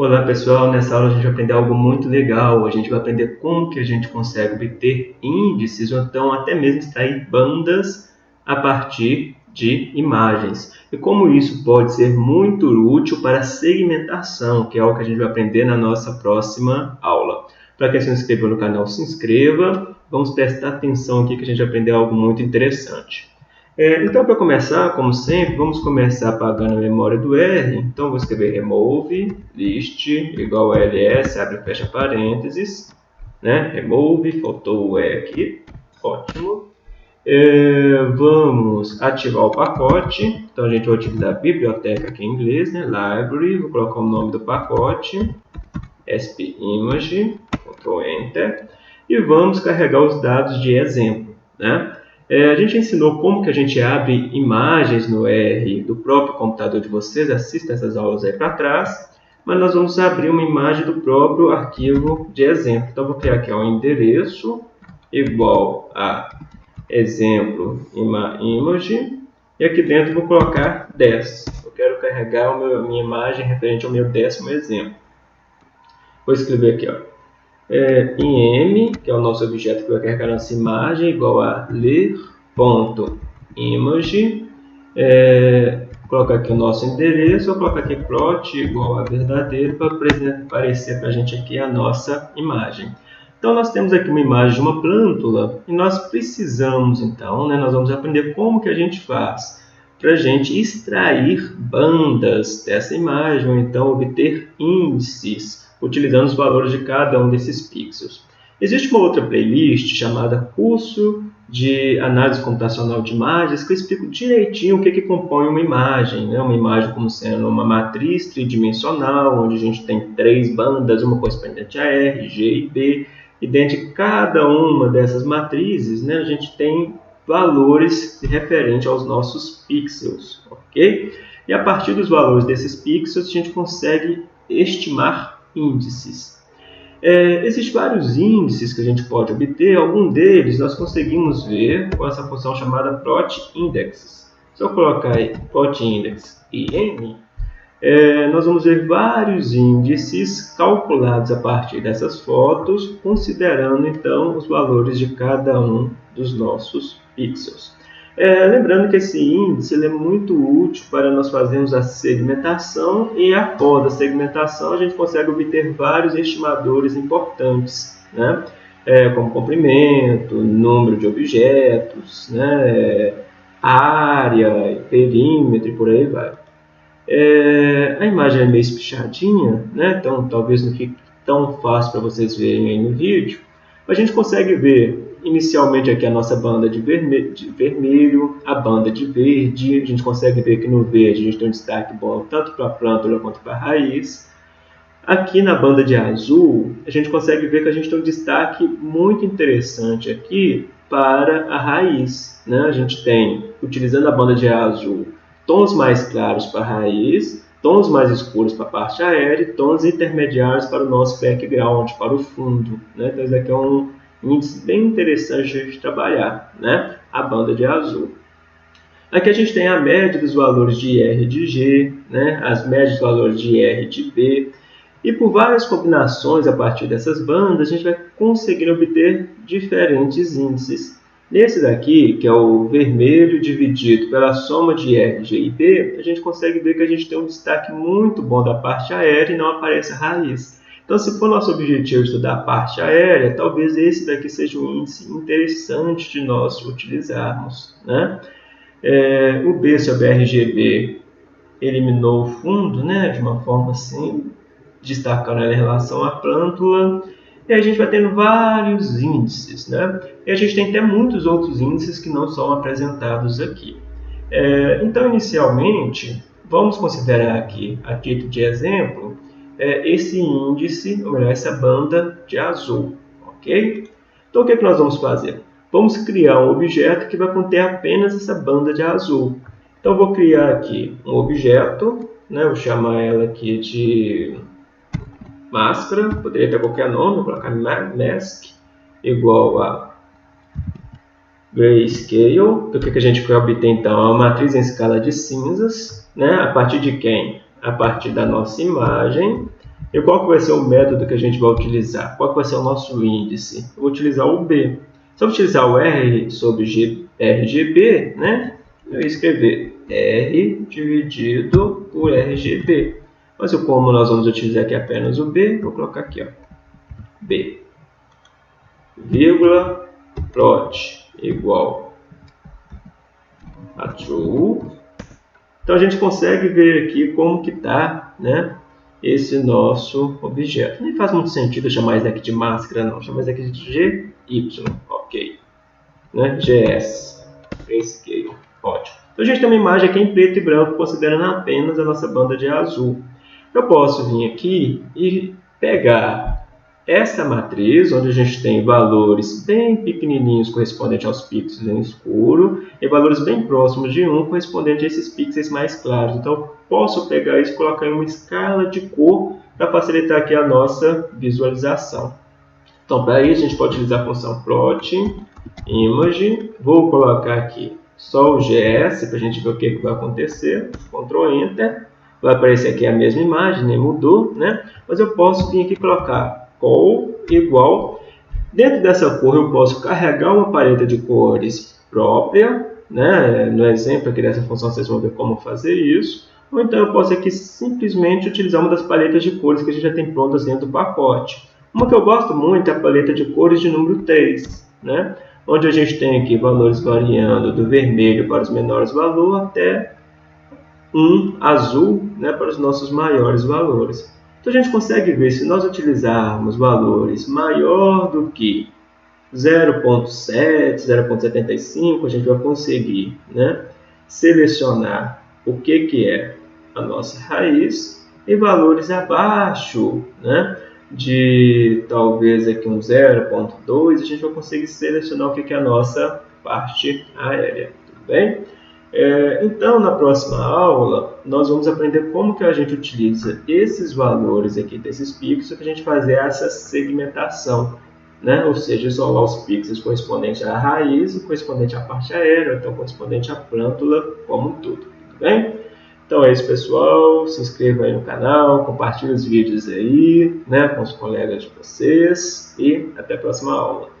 Olá pessoal, nessa aula a gente vai aprender algo muito legal. A gente vai aprender como que a gente consegue obter índices ou então até mesmo extrair bandas a partir de imagens. E como isso pode ser muito útil para segmentação, que é algo que a gente vai aprender na nossa próxima aula. Para quem se inscreveu no canal, se inscreva. Vamos prestar atenção aqui que a gente vai aprender algo muito interessante. É, então, para começar, como sempre, vamos começar apagando a memória do R. Então, vou escrever remove list igual a ls, abre e fecha parênteses. Né? Remove, faltou o E aqui. Ótimo. É, vamos ativar o pacote. Então, a gente vai utilizar a biblioteca aqui em inglês, né? library. Vou colocar o nome do pacote. spimage, Ctrl Enter. E vamos carregar os dados de exemplo. Né? É, a gente ensinou como que a gente abre imagens no R do próprio computador de vocês, assista essas aulas aí para trás, mas nós vamos abrir uma imagem do próprio arquivo de exemplo. Então, vou criar aqui um endereço igual a exemplo image, e aqui dentro vou colocar 10. Eu quero carregar a minha imagem referente ao meu décimo exemplo. Vou escrever aqui, ó, é, em M, que é o nosso objeto que vai carregar nossa imagem, igual a ler.image. É, colocar aqui o nosso endereço, vou colocar aqui plot igual a verdadeiro para aparecer para a gente aqui a nossa imagem. Então, nós temos aqui uma imagem de uma plântula e nós precisamos, então, né, nós vamos aprender como que a gente faz para a gente extrair bandas dessa imagem, ou então obter índices utilizando os valores de cada um desses pixels. Existe uma outra playlist chamada Curso de Análise Computacional de Imagens que eu explico direitinho o que, que compõe uma imagem. Né? Uma imagem como sendo uma matriz tridimensional, onde a gente tem três bandas, uma correspondente a R, G e B, e dentro de cada uma dessas matrizes né, a gente tem valores referentes aos nossos pixels. ok? E a partir dos valores desses pixels a gente consegue estimar índices. É, existem vários índices que a gente pode obter, algum deles nós conseguimos ver com essa função chamada plot indexes. Se eu colocar aí plot index é, nós vamos ver vários índices calculados a partir dessas fotos, considerando então os valores de cada um dos nossos pixels. É, lembrando que esse índice é muito útil para nós fazermos a segmentação e após a segmentação a gente consegue obter vários estimadores importantes, né? É, como comprimento, número de objetos, né? área, perímetro e por aí vai. É, a imagem é meio espichadinha, né? então talvez não fique tão fácil para vocês verem aí no vídeo, a gente consegue ver inicialmente aqui a nossa banda de vermelho, de vermelho, a banda de verde, a gente consegue ver que no verde a gente tem um destaque bom tanto para a plântula quanto para a raiz. Aqui na banda de azul, a gente consegue ver que a gente tem um destaque muito interessante aqui para a raiz. Né? A gente tem, utilizando a banda de azul, tons mais claros para a raiz, tons mais escuros para a parte aérea e tons intermediários para o nosso background, para o fundo. Né? Então, isso aqui é um, índice bem interessante de trabalhar, né? a banda de azul. Aqui a gente tem a média dos valores de R de G, né? as médias dos valores de R de B, e por várias combinações a partir dessas bandas, a gente vai conseguir obter diferentes índices. Nesse daqui, que é o vermelho dividido pela soma de R, G e B, a gente consegue ver que a gente tem um destaque muito bom da parte aérea e não aparece a raiz. Então, se for nosso objetivo estudar a parte aérea, talvez esse daqui seja um índice interessante de nós utilizarmos. Né? É, o B sobre RGB eliminou o fundo né, de uma forma assim, destacando ela em relação à plântula. E a gente vai tendo vários índices. Né? E a gente tem até muitos outros índices que não são apresentados aqui. É, então, inicialmente, vamos considerar aqui, a título de exemplo, é, esse índice, ou melhor, essa banda de azul, ok? Então, o que, é que nós vamos fazer? Vamos criar um objeto que vai conter apenas essa banda de azul. Então, vou criar aqui um objeto, né? vou chamar ela aqui de máscara, poderia ter qualquer nome, vou colocar mask, igual a grayscale. Então, o que, que a gente quer obter, então? É uma matriz em escala de cinzas, né? a partir de quem? A partir da nossa imagem E qual que vai ser o método que a gente vai utilizar? Qual que vai ser o nosso índice? Eu vou utilizar o B. Se eu utilizar o R sobre G, RGB, né? eu ia escrever R dividido por RGB. Mas como nós vamos utilizar aqui apenas o B, vou colocar aqui, ó, B, vírgula, plot igual a true. Então a gente consegue ver aqui como que está né, esse nosso objeto. Nem faz muito sentido chamar isso aqui de máscara, não. Chamar isso aqui de GY, ok. Né? GS, grayscale, ótimo. Então a gente tem uma imagem aqui em preto e branco, considerando apenas a nossa banda de azul. Eu posso vir aqui e pegar essa matriz, onde a gente tem valores bem pequenininhos correspondentes aos pixels em escuro e valores bem próximos de 1 correspondente a esses pixels mais claros. Então, posso pegar isso e colocar em uma escala de cor para facilitar aqui a nossa visualização. Então, para isso, a gente pode utilizar a função plot image. Vou colocar aqui só o GS para a gente ver o que, que vai acontecer. Ctrl Enter vai aparecer aqui a mesma imagem, nem mudou, né? Mas eu posso vir aqui colocar col igual. Dentro dessa cor eu posso carregar uma paleta de cores própria, né? No exemplo aqui dessa função vocês vão ver como fazer isso. Ou então eu posso aqui simplesmente utilizar uma das paletas de cores que a gente já tem prontas dentro do pacote. Uma que eu gosto muito é a paleta de cores de número 3, né? onde a gente tem aqui valores variando do vermelho para os menores valores até um azul né, para os nossos maiores valores. Então a gente consegue ver se nós utilizarmos valores maior do que 0.7, 0.75, a gente vai conseguir né, selecionar o que, que é a nossa raiz e valores abaixo né, de talvez aqui um 0.2, a gente vai conseguir selecionar o que, que é a nossa parte aérea, tudo bem? É, então, na próxima aula, nós vamos aprender como que a gente utiliza esses valores aqui desses pixels para a gente fazer essa segmentação, né? ou seja, isolar os pixels correspondentes à raiz correspondente à parte aérea, então correspondente à plântula como um todo, tudo bem? Então é isso, pessoal. Se inscreva aí no canal, compartilhe os vídeos aí né, com os colegas de vocês e até a próxima aula.